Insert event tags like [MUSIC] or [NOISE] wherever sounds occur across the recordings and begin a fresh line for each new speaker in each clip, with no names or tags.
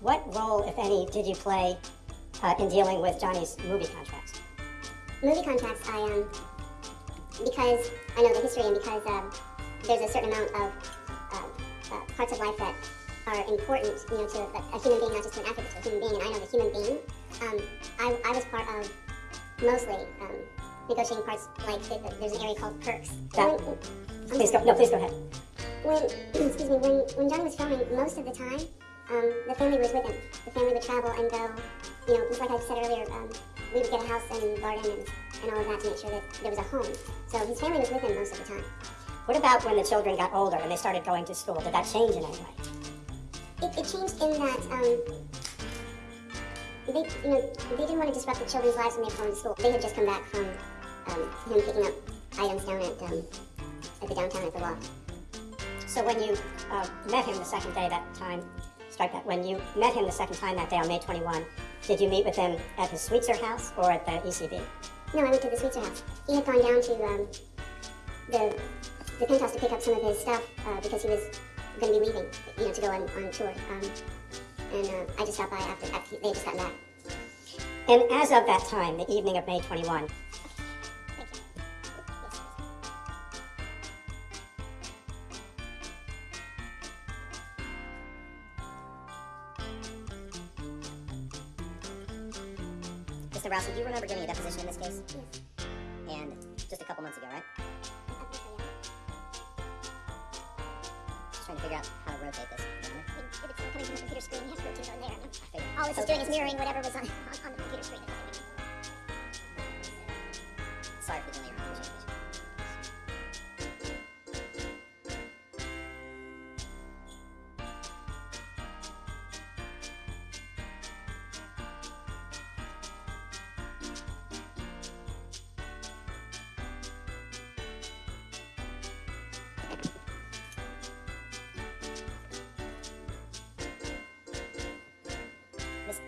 What role, if any, did you play uh, in dealing with Johnny's movie contracts?
Movie contracts, I um, because I know the history and because um, there's a certain amount of uh, uh, parts of life that are important, you know, to a, a, human being, not just to an actor, but to a human being. And I know the human being. Um, I, I was part of mostly um, negotiating parts. Like there's an area called perks.
That, when, please go. No, please go ahead.
When [CLEARS THROAT] excuse me, when when Johnny was filming, most of the time, um, the family was with him. The family would travel and go. You know, just like I said earlier, um, we would get a house and garden and, and all of that to make sure that there was a home. So his family was with him most of the time.
What about when the children got older and they started going to school? Did that change in any way?
It, it changed in that um, they, you know, they didn't want to disrupt the children's lives when they were going to school. They had just come back from um, him picking up items down at um, at the downtown at the loft.
So when you uh, met him the second day that time, strike that. When you met him the second time that day on May 21, did you meet with him at his Sweetser house or at the ECB?
No, I went to the Sweetser house. He had gone down to um, the the penthouse to pick up some of his stuff uh, because he was going to be leaving, you know, to go on, on tour. Um, and uh, I just stopped by after, after they just got back.
And as of that time, the evening of May 21,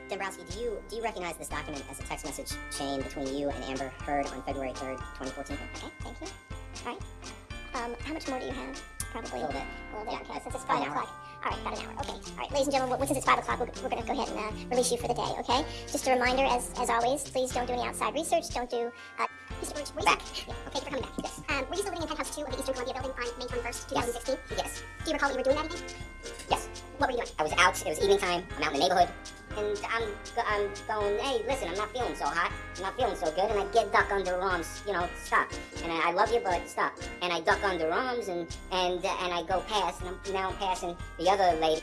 Dombrowski, do you do you recognize this document as a text message chain between you and Amber Heard on February 3rd, 2014?
Okay, thank you. All right. Um, how much more do you have? Probably
A little bit.
A little bit.
Yeah,
okay, since it's five o'clock. All right, about an hour. Okay. All right, ladies and gentlemen, since it's five o'clock, we're, we're going to go ahead and uh, release you for the day. Okay. Just a reminder, as as always, please don't do any outside research. Don't do. Uh, Mr. Birch, were you
Back.
Still, yeah, thank you for coming back. Yes. Um, were you still living in penthouse two of the Eastern Columbia building on May 21st, 2016?
Yes.
Do you recall what you were doing that evening?
Yes.
What were you doing?
I was out. It was evening time. I'm out in the neighborhood, and I'm I'm going. Hey, listen, I'm not feeling so hot. I'm not feeling so good, and I get duck under arms. You know, stop. And I, I love you, but stop. And I duck under arms, and and and I go past, and I'm now I'm passing the other lady.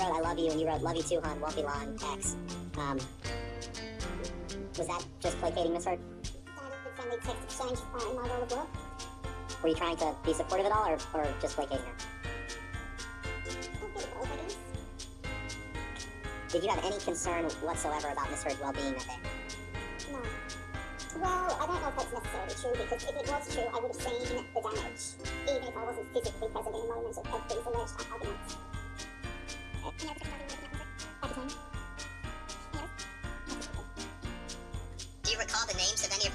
wrote "I love you" and you wrote "Love you too, hon," Wolfie Law and X. Um, was that just placating Miss
the friendly text exchange uh, in my role of work.
Were you trying to be supportive at all, or, or just placating her? Did you have any concern whatsoever about Miss Heard's well-being that day?
No. Well, I don't know if that's necessarily true because if it was true, I would have seen the damage, even if I wasn't physically present in the moment of these alleged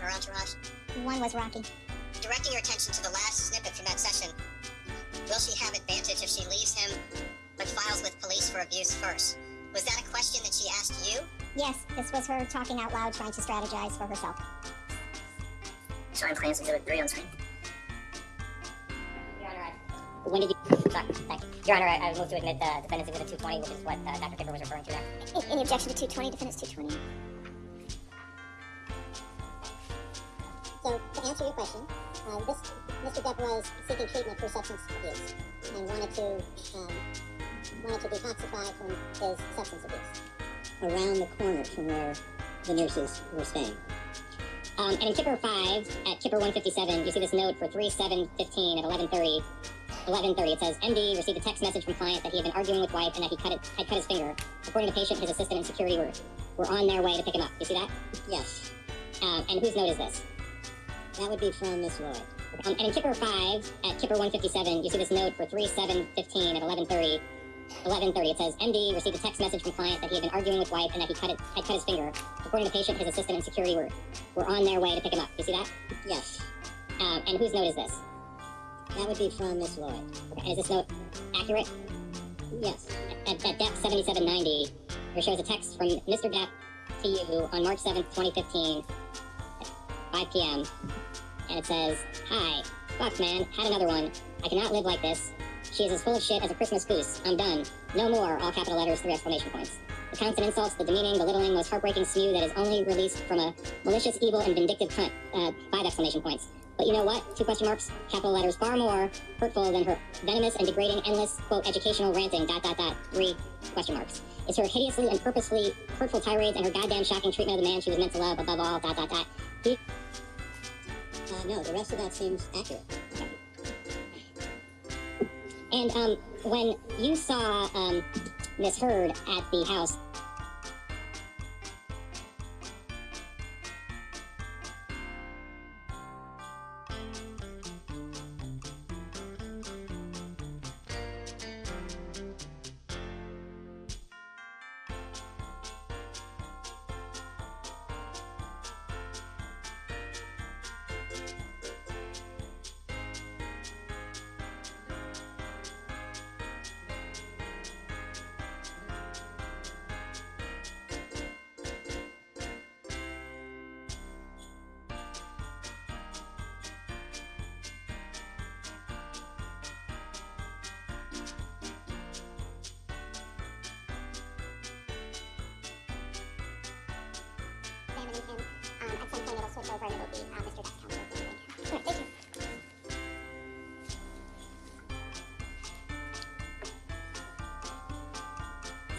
her entourage?
One was Rocky.
Directing your attention to the last snippet from that session, will she have advantage if she leaves him but files with police for abuse first? Was that a question that she asked you?
Yes, this was her talking out loud, trying to strategize for herself.
Showing plans exhibit 3 on screen. Your Honor, I... When did you... Sorry, thank you. Your Honor, I, I move to admit uh, defendant's exhibit 220, which is what uh, Dr. Kipper was referring to there.
Any objection to 220, defendants 220? Was seeking treatment for substance abuse and wanted to um, wanted to detoxify from his substance abuse.
around the corner from where the nurses were staying.
Um, and in Kipper 5, at Kipper 157, you see this note for 3715 at 1130. 1130, it says, MD received a text message from client that he had been arguing with wife and that he cut it, had cut his finger. According to patient, his assistant and security were, were on their way to pick him up. You see that?
Yes,
Um, and whose note is this?
that would be from Miss Lloyd.
Um, and in Kipper 5, at Kipper 157, you see this note for 3715 at 1130. 1130, it says, MD received a text message from client that he had been arguing with wife and that he cut it, had cut his finger. According to patient, his assistant and security were, were on their way to pick him up. You see that?
Yes,
Um, and whose note is this?
that would be from Miss Lloyd.
Okay, and is this note accurate?
Yes,
At, at Depp 7790, there shows a text from Mr. Depp to you on March 7th, 2015, at 5 p.m. And it says, Hi, fuck man, had another one. I cannot live like this. She is as full of shit as a Christmas goose. I'm done. No more, all capital letters, three exclamation points. The counts and insults, the demeaning, the belittling, most heartbreaking spew that is only released from a malicious, evil, and vindictive cunt. Uh, five exclamation points. But you know what? Two question marks, capital letters, far more hurtful than her venomous and degrading, endless, quote, educational ranting, dot, dot, dot, three question marks. It's her hideously and purposely hurtful tirades and her goddamn shocking treatment of the man she was meant to love above all, dot, dot, dot.
No, the rest of that seems accurate.
and, um, when you saw, um, Miss Heard at the house,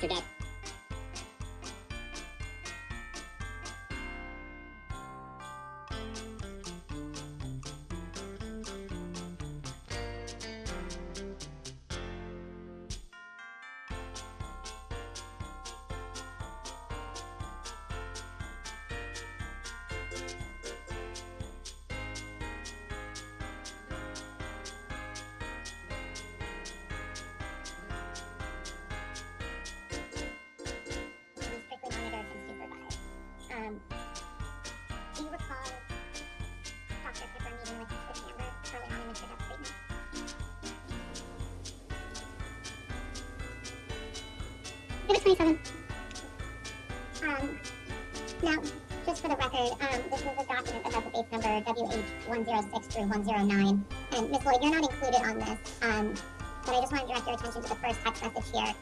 Depp,
27. Um, now, just for the record, um, this is a document that has the base number WH106 through 109. And Ms. Lloyd, you're not included on this, um, but I just want to direct your attention to the first text message here.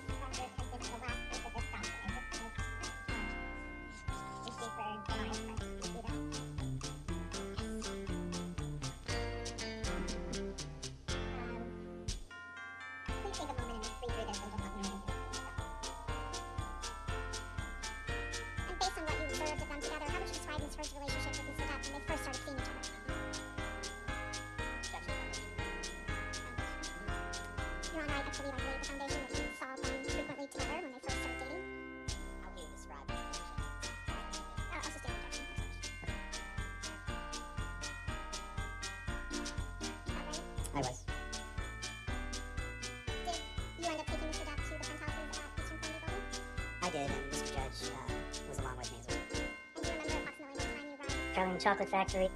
Chocolate Factory.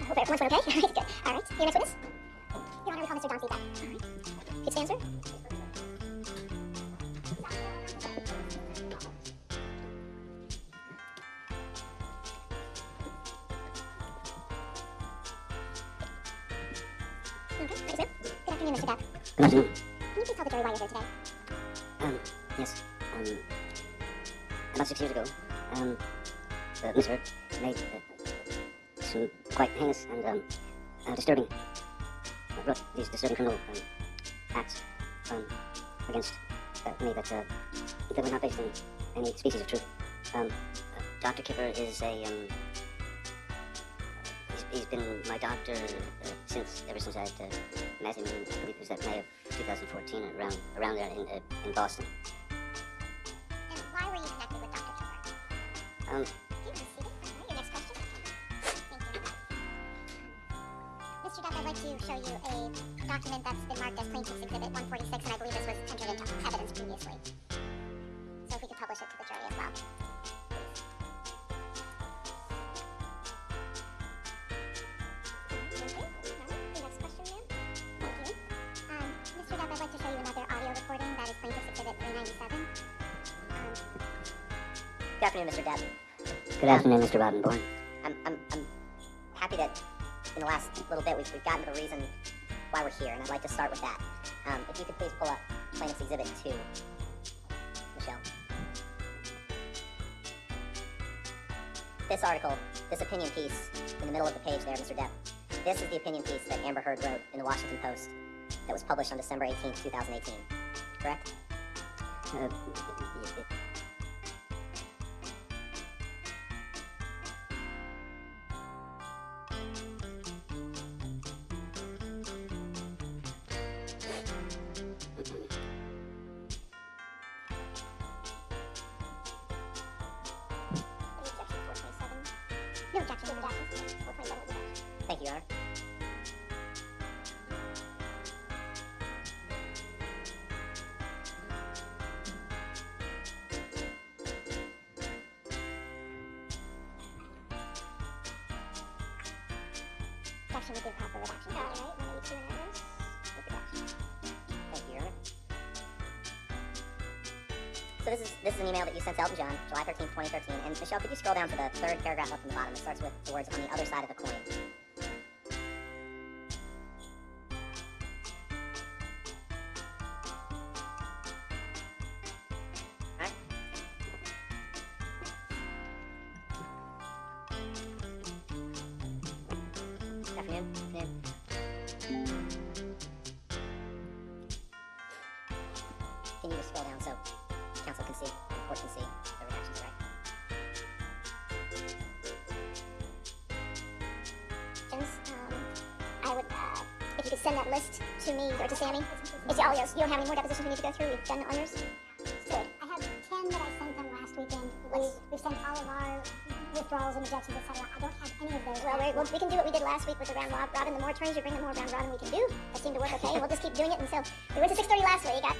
I hope everyone's okay. [LAUGHS] All right, good. All right, your next witness. Your Honor, we call Mr. John Feedback. All right. Please stand,
2014, around, around there in, in Boston.
And why were you connected with Dr.
Um,
Okay, be seated. All right, your next question. Thank you. Mr. Depp, I'd like to show you a document that's been marked as Plaintiff's Exhibit 146, and I believe this was entered into evidence previously.
Good afternoon, Mr. Rottenborn.
I'm, I'm, I'm happy that in the last little bit we've, we've gotten to the reason why we're here, and I'd like to start with that. Um, if you could please pull up Plaintiff's Exhibit 2, Michelle. This article, this opinion piece in the middle of the page there, Mr. Depp, this is the opinion piece that Amber Heard wrote in the Washington Post that was published on December 18th, 2018. Correct?
Uh,
to
Elton John, July 13th, 2013. And Michelle, could you scroll down to the third paragraph up from the bottom? It starts with the words on the other side of the coin. Afternoon. Afternoon.
Send that list to me or to Sammy. Is all yours? You don't have any more depositions we need to go through? We've done all yours? Good. I have 10 that I sent them last weekend. We, we've sent all of our withdrawals and objections, etc. I don't have any of those. Well, we well, we can do what we did last week with the round rob- robin. The more attorneys you bring, the more round robin we can do. That seemed to work okay. we'll just keep doing it until we went to 6:30 last week. I,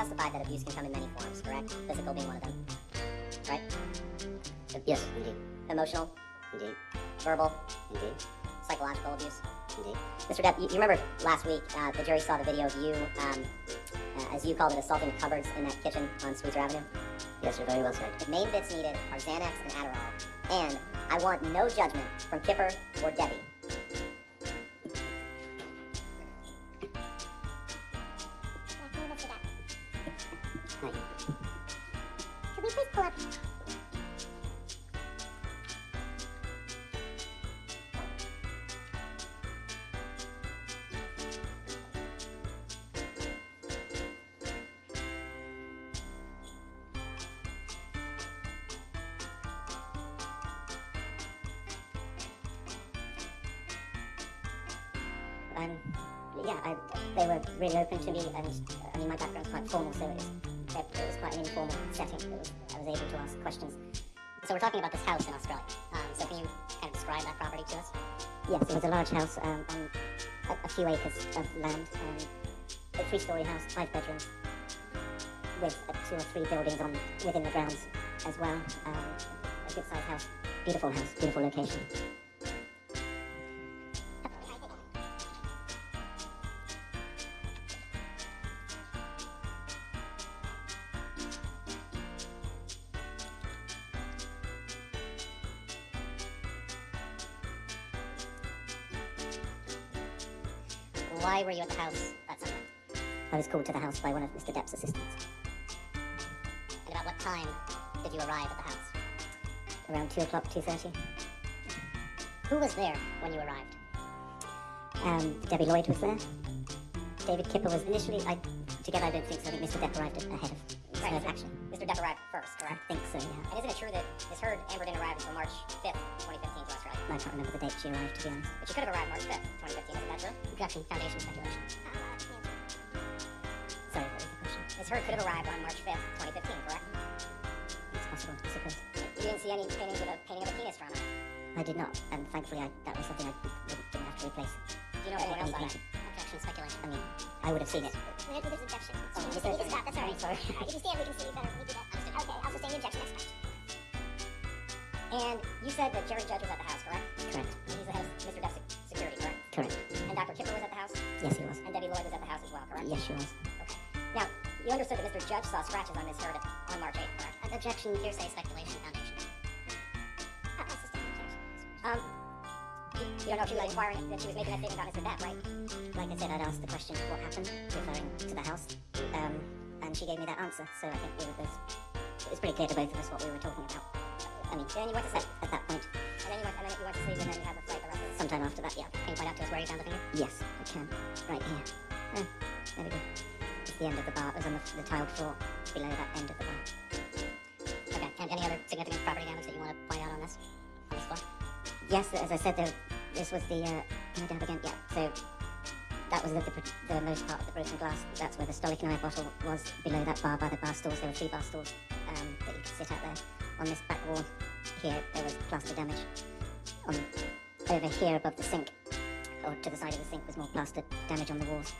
testified that abuse can come in many forms, correct? Physical being one of them, right?
Yes, indeed.
Emotional,
Indeed.
verbal,
Indeed.
psychological abuse.
Indeed.
Mr. Depp, you, you remember last week uh, the jury saw the video of you, um, uh, as you called it, assaulting the cupboards in that kitchen on Sweetser Avenue?
Yes, you're very well said.
The main bits needed are Xanax and Adderall, and I want no judgment from Kipper or Debbie. To me, and uh, I mean, my background's quite formal, so it was, it, was quite an informal setting. I was able to ask questions. So we're talking about this house in Australia. Um, so can you kind of describe that property to us? Yes, it was a large house um, on a, a few acres of land, um, a three-story house, five bedrooms, with uh, two or three buildings on within the grounds as well. Um, a good-sized house, beautiful house, beautiful location. Around 2 o'clock, 2.30. Who was there when you arrived? Um, Debbie Lloyd was there. David Kipper was initially, I, together I don't think so. I think Mr. Depp arrived ahead of
Right,
of
Mr.
action.
Mr. Depp arrived first, correct?
I think so, yeah.
And isn't it true that Miss Heard, Amber didn't arrive until March 5th, 2015 to Australia?
I can't remember the date she arrived, to be honest.
But she could have arrived March 5th, 2015, isn't that true?
Objection, foundation speculation. Sorry, what was the question?
Miss Heard could have arrived on March 5th, 2015, correct?
It's possible, I suppose.
Didn't see any paintings with a painting of a penis on it.
I did not, and thankfully I, that was something I didn't have to replace.
Do you know if anyone else saw that?
Objection, speculation. I mean, I would have seen it.
We're gonna do this objection.
Oh,
you can stop, that's all right.
sorry.
Alright, if you stand, we can see you better you do that. Okay, I'll sustain the objection next time.
And you said that Jerry Judge was at the house, correct?
Correct.
And he's the head of Mr. Depp's security, correct?
Correct.
And Dr. Kipper was at the house?
Yes, he was.
And Debbie Lloyd was at the house as well, correct?
Yes, she was.
Okay. Now, you understood that Mr. Judge saw scratches on Miss Heard on March 8th, correct?
Objection, hearsay, speculation, foundation.
Um, you, you don't know if she was inquiring that she was making that statement about Mr. Depp, right?
Like I said, I'd asked the question, what happened, referring to the house, um, and she gave me that answer, so I think we were both, it was pretty clear to both of us what we were talking about. I mean,
Then you went to
at,
sleep.
at that point,
And then you went, and then you went to sleep, and then you had the flight the rest
sometime after that, yeah.
Can you point out to us where you found the finger?
Yes, I can. Right here. Oh, there we go. It's the end of the bar. It was on the, the tiled floor below that end of the bar.
Okay. And any other significant property damage that you want to point out on this? On this floor?
Yes, as I said, there, this was the. Uh, dab again? Yeah. So that was the, the, the most part of the broken glass. That's where the Stolichnaya bottle was below that bar by the bar stools. There were three bar stools um, that you could sit out there. On this back wall here, there was plaster damage. On over here above the sink, or to the side of the sink, was more plaster damage on the walls.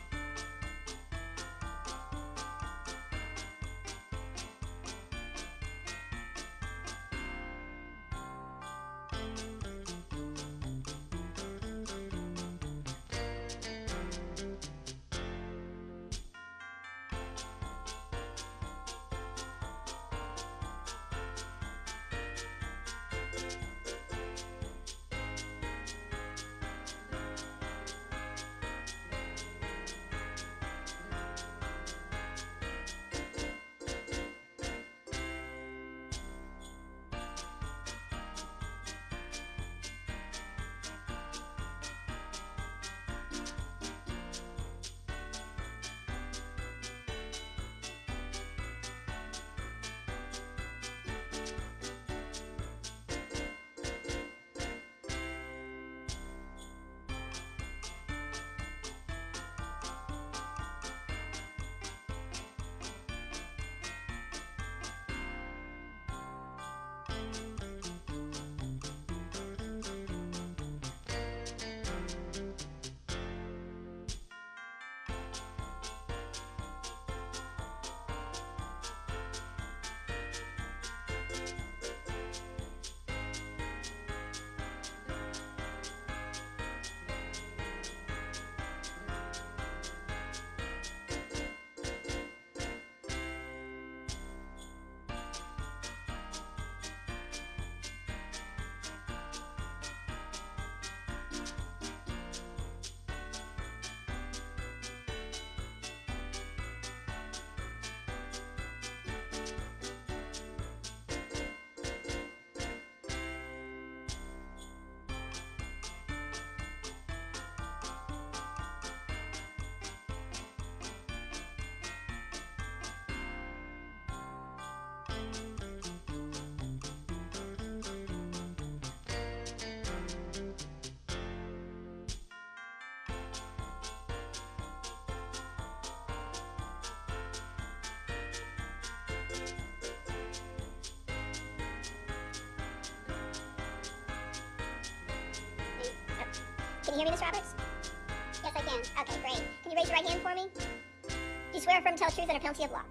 Can you hear me, Miss Roberts? Yes, I can. Okay, great. Can you raise your right hand for me? Do you swear to tell the truth under penalty of law?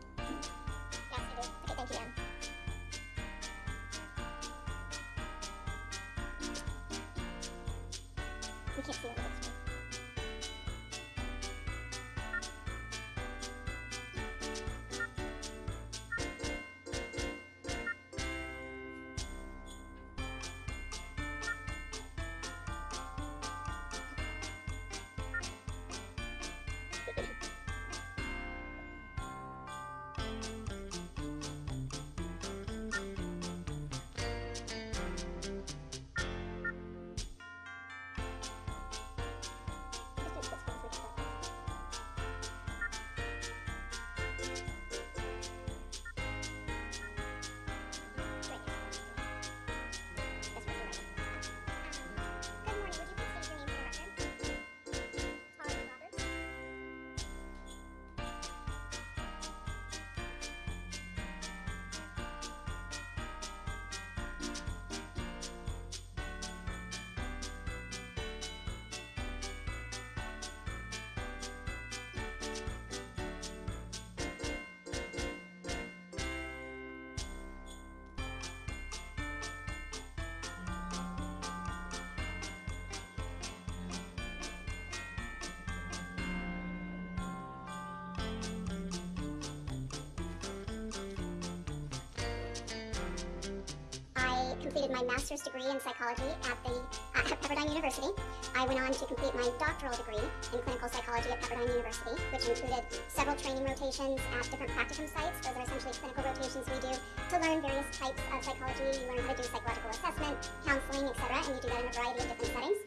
Completed my master's degree in psychology at the uh, at Pepperdine University. I went on to complete my doctoral degree in clinical psychology at Pepperdine University, which included several training rotations at different practicum sites. Those are essentially clinical rotations we do to learn various types of psychology. You learn how to do psychological assessment, counseling, etc., and you do that in a variety of different settings.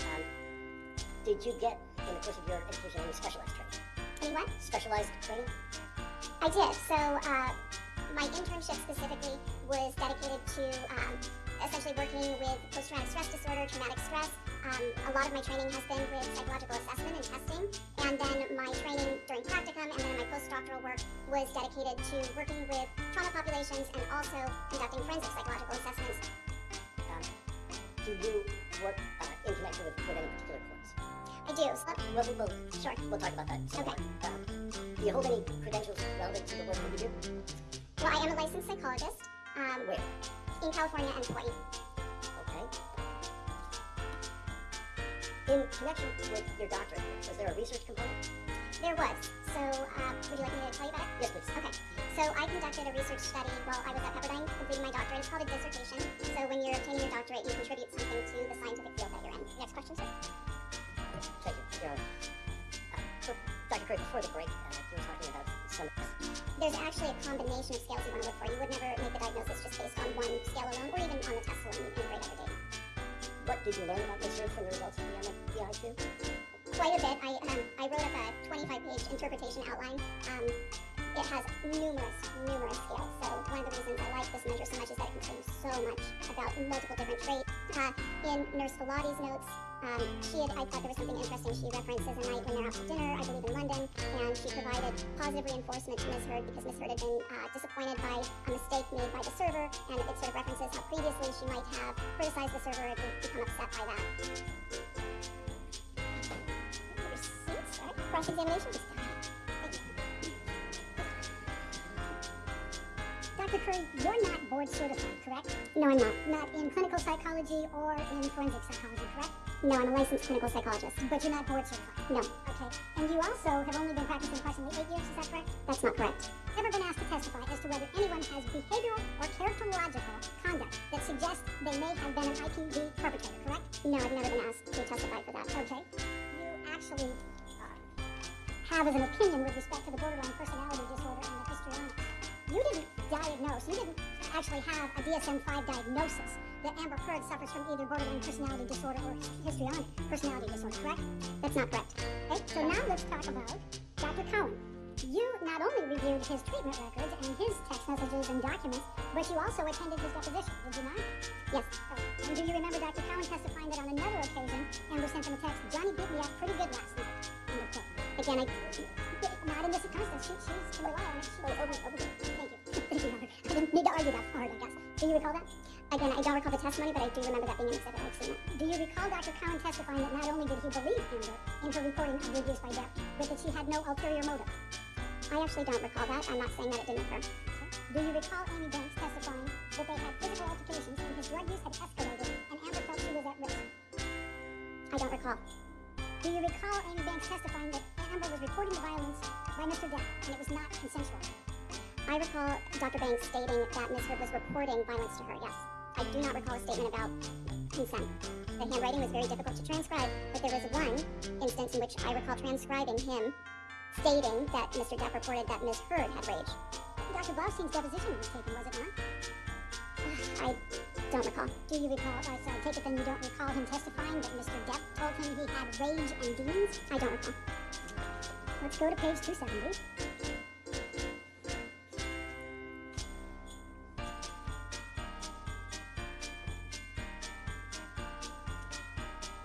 Um, did you get, in the course of your education, any specialized training?
Any what?
Specialized training?
I did. So uh, my internship specifically was dedicated to um, essentially working with post-traumatic stress disorder, traumatic stress. Um, a lot of my training has been with psychological assessment and testing, and then my training during practicum and then my postdoctoral work was dedicated to working with trauma populations and also conducting forensic psychological assessments.
Um, do you work uh, in connection with, with any particular courts?
I do. So,
We'll, we'll, we'll,
sure.
we'll talk about that.
Okay.
Um, do you hold any credentials relevant to the work that you do?
Well, I am a licensed psychologist um,
Where?
in California and Hawaii.
Okay. In connection with your doctorate, was there a research component?
There was. So, uh, would you like me to tell you about it?
Yes, please.
Okay, so I conducted a research study while I was at Pepperdine completing my doctorate. It's called a dissertation. So when you're obtaining your doctorate, you contribute something to the scientific field that you're in. Next question, sir.
Thank you. Uh, so, Dr. Curry, before the break, uh, you were talking about some
There's actually a combination of scales you want to look for. You would never make the diagnosis just based on one scale alone, or even on the test alone. You integrate other data.
What did you learn about research from the results of the MMPI-2?
Quite a bit. I um, I wrote up a 25-page interpretation outline. Um, it has numerous, numerous scales. So one of the reasons I like this measure so much is that it contains so much about multiple different traits. Uh, in Nurse Falati's notes, um, she had, I thought there was something interesting. She references a night when they're out to dinner, I believe in London, and she provided positive reinforcement to Miss Heard because Miss Heard had been uh, disappointed by a mistake made by the server, and it sort of references how previously she might have criticized the server and become upset by that. Receipts, right? Cross-examination. Dr. Curry, you're not board certified, correct? No, I'm not. Not in clinical psychology or in forensic psychology, correct? No, I'm a licensed clinical psychologist. But you're not board certified? No. Okay. And you also have only been practicing approximately eight years, is that correct? That's not correct. Ever been asked to testify as to whether anyone has behavioral or characterological conduct that suggests they may have been an IPV perpetrator, correct? No, I've never been asked to testify for that. Okay. You actually uh, have as an opinion with respect to the borderline personality disorder and the histrionics. You didn't diagnose, you didn't actually have a DSM-5 diagnosis that Amber Heard suffers from either borderline personality disorder or histrionic personality disorder, correct? That's not correct. Okay, so now let's talk about Dr. Cohen. You not only reviewed his treatment records and his text messages and documents, but you also attended his deposition, did you not? Yes. Oh, and do you remember Dr. Cohen testifying that on another occasion, Amber sent him a text, Johnny beat me up pretty good last night? End of quote. Again, I, not in this circumstance. She, she's can rely on it. Thank you. [LAUGHS] Thank you, Robert. I didn't need to argue that hard, I guess. Do you recall that?
Again, I don't recall the testimony, but I do remember that being an exhibit. I've seen it. Do you recall Dr. Cowan testifying that not only did he believe Amber in her reporting of the abuse by Depp, but that she had no ulterior motive? I actually don't recall that. I'm not saying that it didn't occur. Do you recall Amy Banks testifying that they had physical altercations and his drug use had escalated and Amber felt she was at risk? I don't recall. Do you recall Amy Banks testifying that Amber was reporting the violence by Mr. Depp and it was not consensual? I recall Dr. Banks stating that Ms. Hood was reporting violence to her, yes. I do not recall a statement about consent. The handwriting was very difficult to transcribe, but there was one instance in which I recall transcribing him stating that Mr. Depp reported that Ms. Heard had rage. Dr. Blaustein's deposition was taken, was it not? [SIGHS] I don't recall. Do you recall, uh, so I take it then you don't recall him testifying that Mr. Depp told him he had rage and demons? I don't recall. Let's go to page 270.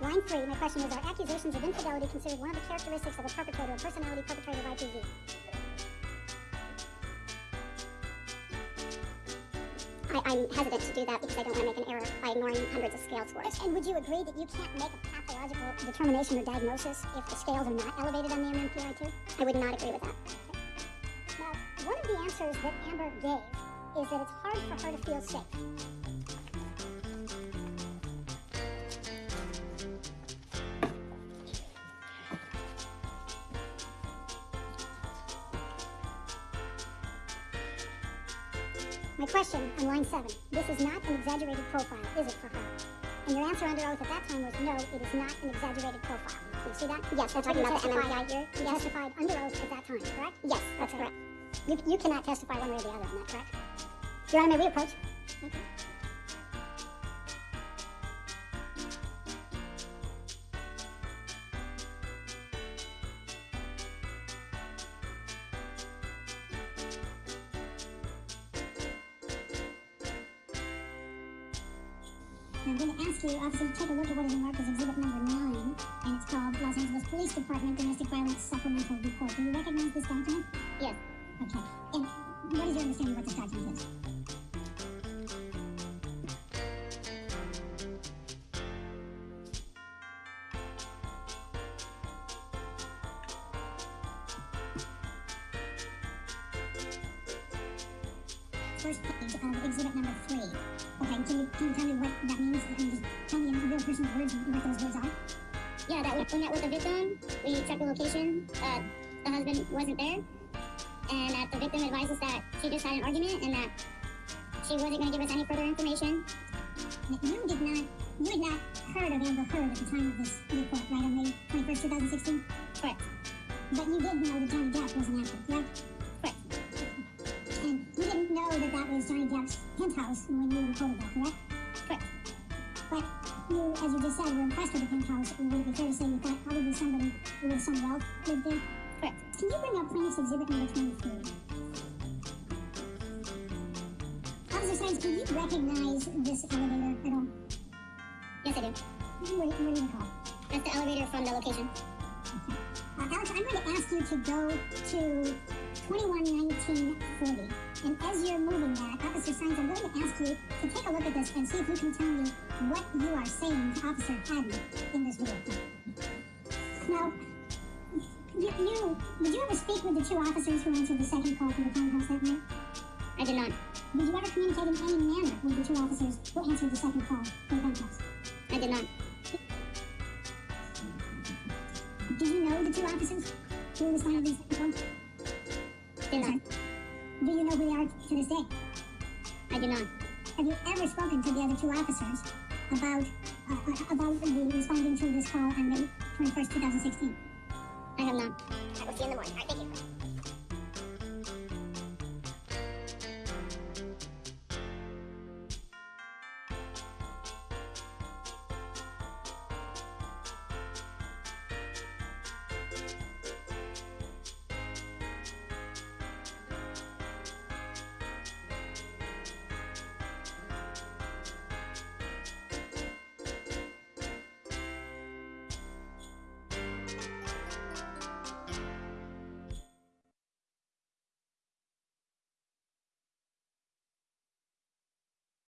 Line 3, my question is, are accusations of infidelity considered one of the characteristics of a perpetrator, a personality perpetrator of IPV? I, I'm hesitant to do that because I don't want to make an error by ignoring hundreds of scale scores. And would you agree that you can't make a pathological determination or diagnosis if the scales are not elevated on the MMPI-2? I would not agree with that. Now, one of the answers that Amber gave is that it's hard for her to feel safe. 2007. This is not an exaggerated profile, is it for her? And your answer under oath at that time was no, it is not an exaggerated profile. Do you see that? Yes, they're talking about the MMI here. You yes. testified under oath at that time, correct? Yes, that's okay. correct. You, you cannot testify one way or the other on that, correct? Your Honor, may we approach? Okay. Look in real person's words what those words are?
Yeah, that we met with the victim. We checked the location. Uh, the husband wasn't there, and that the victim advised us that she just had an argument and that she wasn't going to give us any further information.
You did not, you had not heard of Amber Heard at the time of this report, right, on May 21st, 2016?
Correct.
But you did know that Johnny Depp was an actor, correct?
Correct.
And you didn't know that that was Johnny Depp's penthouse when you reported that? Correct. You, as you just said, were impressed with the penthouse, and would be fair to say you thought probably somebody with some wealth lived there?
Correct.
Can you bring up plaintiff's exhibit number 23? Officer Saenz, can you recognize this elevator at all?
Yes, I do.
What, what do you call
That's the elevator from the location.
Uh, Alex, I'm going to ask you to go to 211940. And as you're moving that, Officer Saenz, I'm going to ask you to take a look at this and see if you can tell me what you are saying to Officer Hadden in this video. Now, you, you, did you ever speak with the two officers who answered the second call for the townhouse that night?
I did not.
Did you ever communicate in any manner with the two officers who answered the second call for the townhouse?
I did not.
Did you know the two officers who responded to the two officers about uh, about the responding to this call on May 21st, 2016?